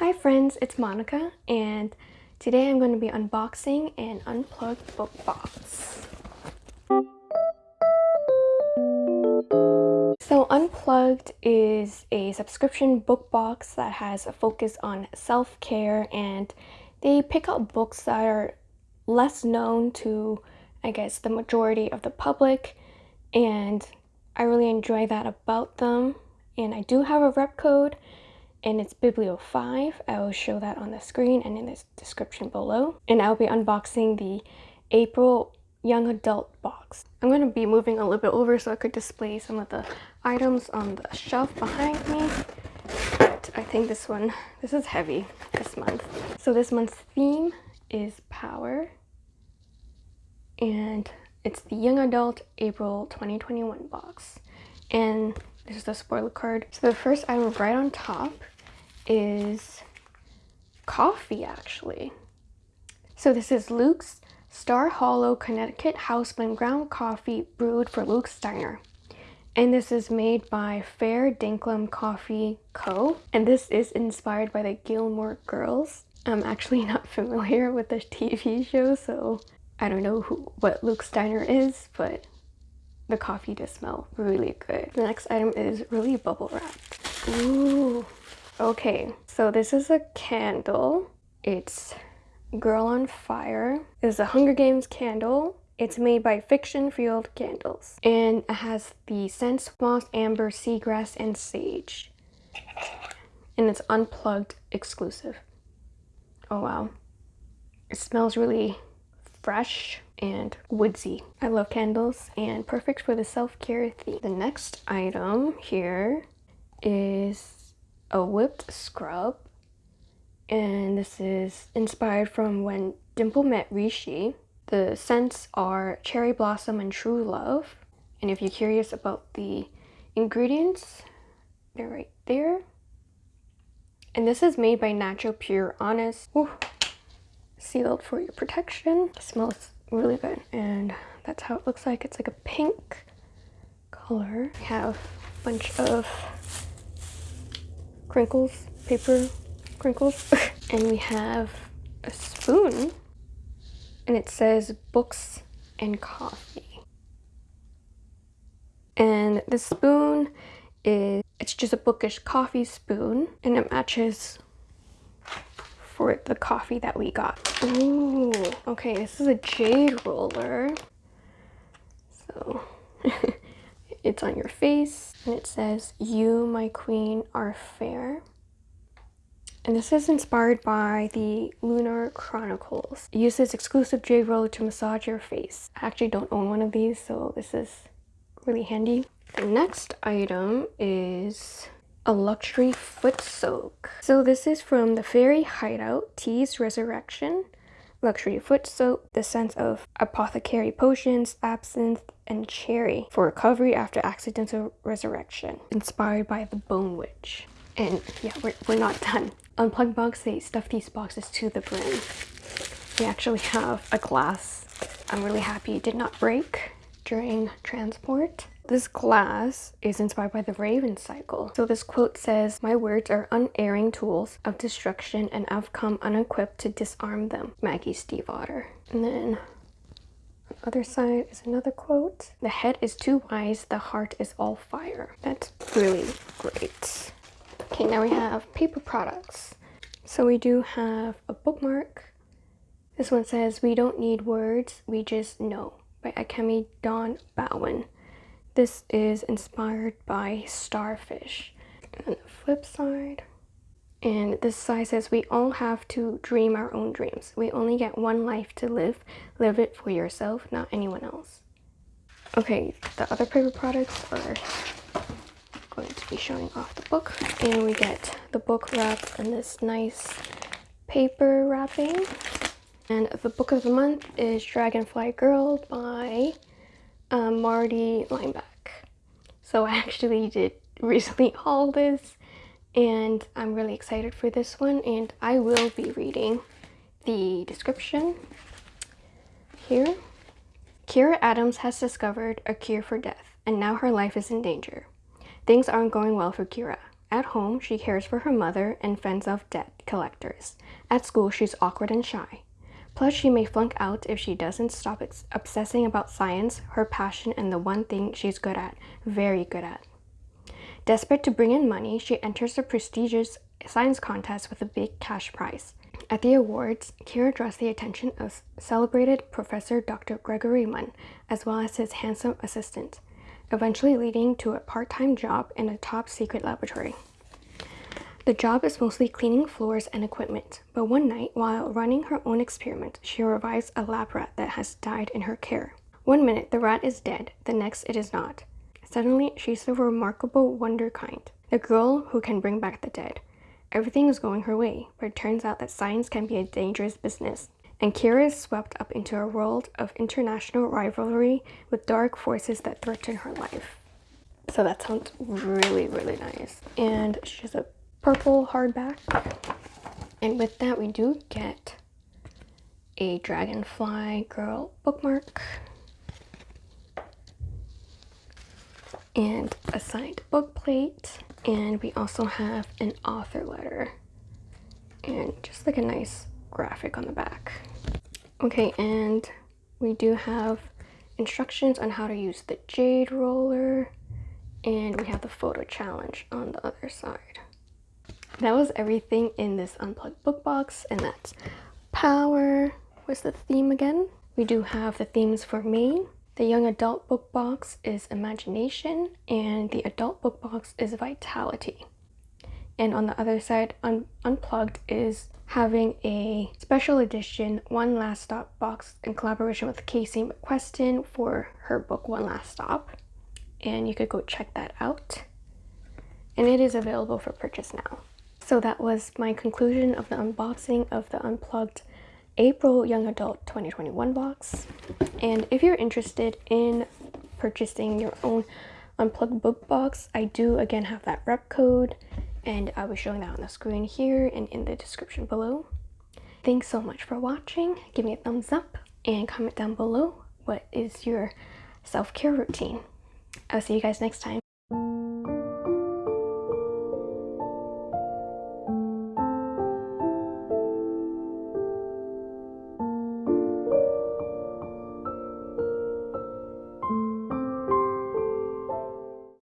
Hi friends, it's Monica and today I'm going to be unboxing an unplugged book box. So Unplugged is a subscription book box that has a focus on self-care and they pick out books that are less known to I guess the majority of the public and I really enjoy that about them and I do have a rep code and it's Biblio5. I will show that on the screen and in the description below. And I'll be unboxing the April young adult box. I'm going to be moving a little bit over so I could display some of the items on the shelf behind me. But I think this one, this is heavy this month. So this month's theme is power. And it's the young adult April 2021 box. And this is the spoiler card. So the first item right on top is coffee actually. So this is Luke's Star Hollow Connecticut House Blend Ground Coffee brewed for Luke's Diner. And this is made by Fair Dinkum Coffee Co. And this is inspired by the Gilmore Girls. I'm actually not familiar with the TV show, so I don't know who what Luke's Diner is, but the coffee does smell really good. The next item is really bubble wrapped. Ooh, okay. So this is a candle. It's Girl on Fire. It's a Hunger Games candle. It's made by Fiction Field Candles. And it has the scents moss, amber, seagrass, and sage. And it's unplugged exclusive. Oh wow. It smells really fresh and woodsy. I love candles and perfect for the self-care theme. The next item here is a whipped scrub and this is inspired from when Dimple met Rishi. The scents are cherry blossom and true love and if you're curious about the ingredients they're right there and this is made by Natural Pure Honest. Sealed for your protection. It smells really good and that's how it looks like. It's like a pink color. We have a bunch of crinkles, paper crinkles. and we have a spoon and it says books and coffee. And the spoon is, it's just a bookish coffee spoon and it matches for the coffee that we got. Ooh, okay, this is a jade roller. So it's on your face and it says, you, my queen, are fair. And this is inspired by the Lunar Chronicles. It uses exclusive jade roller to massage your face. I actually don't own one of these, so this is really handy. The next item is a luxury foot soak. So this is from the Fairy Hideout Tease Resurrection luxury foot soak, the scent of apothecary potions, absinthe, and cherry for recovery after accidental resurrection, inspired by the Bone Witch. And yeah, we're, we're not done. Unplugged box, they stuff these boxes to the brim. We actually have a glass. I'm really happy it did not break during transport. This glass is inspired by the Raven cycle. So this quote says, My words are unerring tools of destruction and I've come unequipped to disarm them. Maggie Stiefvater. And then other side is another quote. The head is too wise, the heart is all fire. That's really great. Okay, now we have paper products. So we do have a bookmark. This one says, We don't need words, we just know by Akemi Dawn Bowman. This is inspired by Starfish. And the flip side. And this side says, we all have to dream our own dreams. We only get one life to live. Live it for yourself, not anyone else. Okay, the other paper products are going to be showing off the book. And we get the book wrapped in this nice paper wrapping. And the book of the month is Dragonfly Girl by um, Marti Leimbach. So I actually did recently haul this and I'm really excited for this one and I will be reading the description here. Kira Adams has discovered a cure for death and now her life is in danger. Things aren't going well for Kira. At home, she cares for her mother and fends off debt collectors. At school, she's awkward and shy. Plus, she may flunk out if she doesn't stop obsessing about science, her passion, and the one thing she's good at, very good at. Desperate to bring in money, she enters a prestigious science contest with a big cash prize. At the awards, Kira draws the attention of celebrated Professor Dr. Gregory Munn, as well as his handsome assistant, eventually leading to a part-time job in a top-secret laboratory. The job is mostly cleaning floors and equipment, but one night, while running her own experiment, she revives a lab rat that has died in her care. One minute the rat is dead, the next it is not. Suddenly, she's the remarkable wunderkind, the girl who can bring back the dead. Everything is going her way, but it turns out that science can be a dangerous business. And Kira is swept up into a world of international rivalry with dark forces that threaten her life. So that sounds really, really nice. And she's a purple hardback. And with that, we do get a Dragonfly Girl bookmark and a signed book plate and we also have an author letter and just like a nice graphic on the back. Okay and we do have instructions on how to use the jade roller and we have the photo challenge on the other side. That was everything in this unplugged book box and that's power what's the theme again. We do have the themes for May the young adult book box is Imagination and the adult book box is Vitality. And on the other side, un Unplugged is having a special edition One Last Stop box in collaboration with Casey McQuiston for her book One Last Stop. And you could go check that out. And it is available for purchase now. So that was my conclusion of the unboxing of the Unplugged April Young Adult 2021 box. And if you're interested in purchasing your own unplugged book box, I do again have that rep code and I'll be showing that on the screen here and in the description below. Thanks so much for watching. Give me a thumbs up and comment down below what is your self-care routine. I'll see you guys next time.